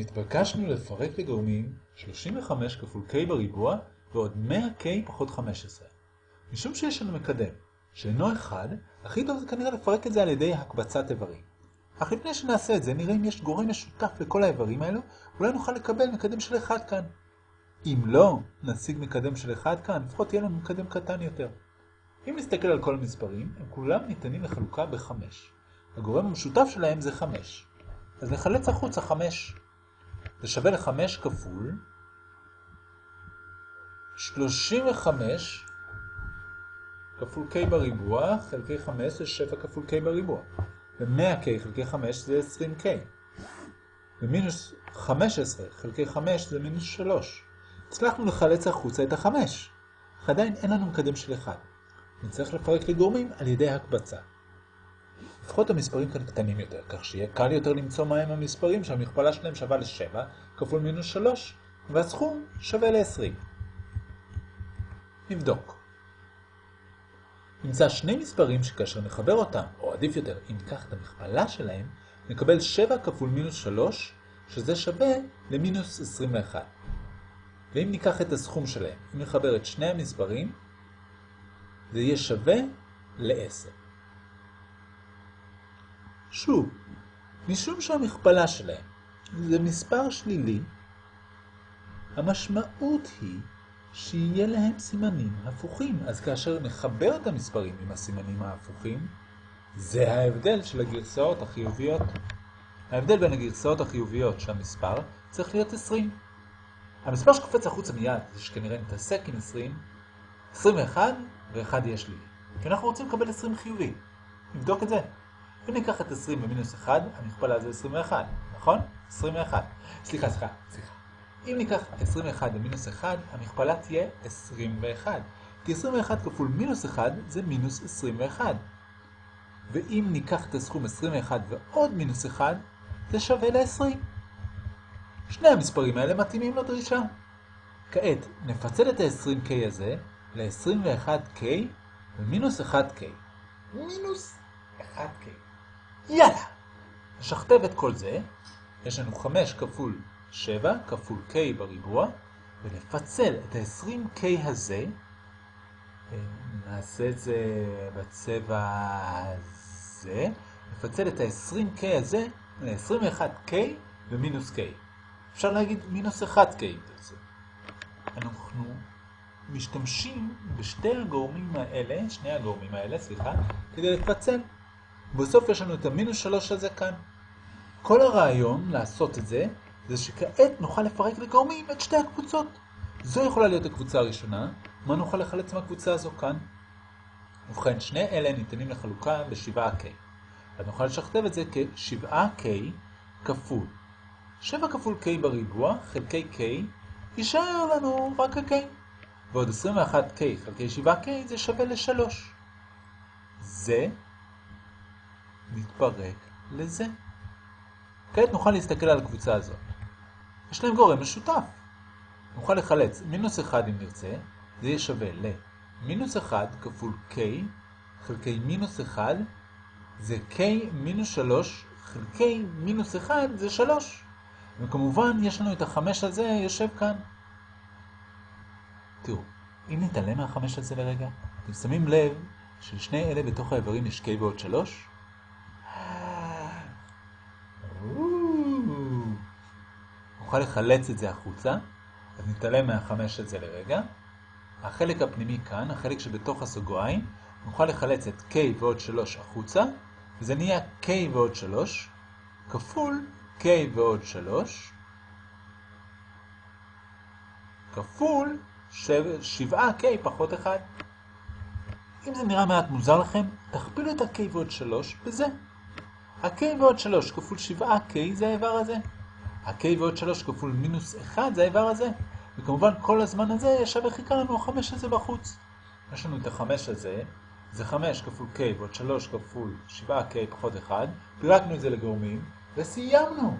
התבקשנו לפרק לגורמים 35 כפול k בריבוע ועוד 100k פחות 15. משום שיש לנו מקדם שאינו 1, הכי טוב זה כנראה לפרק את זה על ידי הקבצת איברים. אך לפני שנעשה את זה, נראה אם יש גורם משותף לכל האיברים האלו, אולי נוכל לקבל מקדם של 1 כאן. אם לא נשיג מקדם של 1 כאן, לפחות יהיה לנו מקדם קטן יותר. אם נסתכל על כל המספרים, הם כולם ניתנים לחלוקה ב-5. הגורם המשותף שלהם זה 5. אז נחלץ החוצה 5. זה שווה ל-5 כפול 35 כפול k בריבוע חלקי 5 זה 7 כפול k בריבוע. ו-100k חלקי 5 זה 20k. ומינוס 15 חלקי 5 זה מינוס 3. הצלחנו לחלץ החוצה את ה-5. אך עדיין אין לנו מקדם של 1. נצטרך לפרק לגורמים על ידי הקבצה. לפחות המספרים כאן קטנים יותר, כך שיהיה קל יותר למצוא מהם המספרים שהמכפלה שלהם שווה ל-7 כפול מינוס 3, והסכום שווה ל-20. נבדוק. נמצא שני מספרים שכאשר נחבר אותם, או עדיף יותר, אם ניקח את המכפלה שלהם, נקבל 7 כפול מינוס 3, שזה שווה למינוס 21. ואם ניקח את הסכום שלהם, אם נחבר את שני המספרים, זה יהיה שווה ל-10. שוב, משום שהמכפלה שלהם זה מספר שלילי, המשמעות היא שיהיה להם סימנים הפוכים. אז כאשר נחבר את המספרים עם הסימנים ההפוכים, זה ההבדל של הגרסאות החיוביות. ההבדל בין הגרסאות החיוביות של המספר צריך להיות 20. המספר שקופץ החוצה מיד, זה שכנראה נתעסק עם 20, 21 ו-1 יש לי. כי אנחנו רוצים לקבל 20 חיובי. נבדוק את זה. אם ניקח את 20 במינוס 1, המכפלה זה 21, נכון? 21. סליחה, סליחה, סליחה. אם ניקח 21 במינוס 1, המכפלה תהיה 21. כי 21 כפול מינוס 1 זה מינוס 21. ואם ניקח את הסכום 21 ועוד מינוס 1, זה שווה ל-20. שני המספרים האלה מתאימים לדרישה. כעת נפצל את ה-20k הזה ל-21k ומינוס 1k. מינוס 1k. יאללה! נשכתב את כל זה. יש לנו 5 כפול 7 כפול k בריבוע, ונפצל את ה-20k הזה, נעשה את זה בצבע הזה, נפצל את ה-20k הזה ל-21k ומינוס k. אפשר להגיד מינוס 1k אם תרצו. אנחנו משתמשים בשתי הגורמים האלה, שני הגורמים האלה, סליחה, כדי לפצל. בסוף יש לנו את המינוס 3 הזה כאן. כל הרעיון לעשות את זה, זה שכעת נוכל לפרק לגורמים את שתי הקבוצות. זו יכולה להיות הקבוצה הראשונה, מה נוכל לחלץ מהקבוצה הזו כאן? ובכן, שני אלה ניתנים לחלוקה ב-7K. אז נוכל לשכתב את זה כ-7K כפול 7 כפול K בריבוע חלקי K, יישאר לנו רק ה-K. ועוד 21K חלקי 7K זה שווה ל-3. זה מתפרק לזה. כעת נוכל להסתכל על הקבוצה הזאת. יש להם גורם משותף. נוכל לחלץ מינוס 1 אם נרצה, זה יהיה שווה למינוס 1 כפול k חלקי מינוס 1 זה k מינוס 3 חלקי מינוס 1 זה 3. וכמובן יש לנו את החמש הזה יושב כאן. תראו, אם נתעלם מהחמש הזה לרגע, אתם שמים לב שלשני אלה בתוך האיברים יש k ועוד 3? נוכל לחלץ את זה החוצה, אז נתעלם מהחמש הזה לרגע. החלק הפנימי כאן, החלק שבתוך הסוגריים, נוכל לחלץ את k ועוד 3 החוצה, וזה נהיה k ועוד 3, כפול k ועוד 3, כפול 7k פחות 1. אם זה נראה מעט מוזר לכם, תכפילו את ה-k ועוד 3 בזה. ה-k ועוד 3 כפול 7k זה האיבר הזה. ה-k ועוד 3 כפול מינוס 1 זה האיבר הזה. וכמובן כל הזמן הזה ישב וחיכה לנו ה-5 הזה בחוץ. יש לנו את ה-5 הזה, זה 5 כפול k ועוד 3 כפול 7k פחות 1, פירקנו את זה לגורמים, וסיימנו!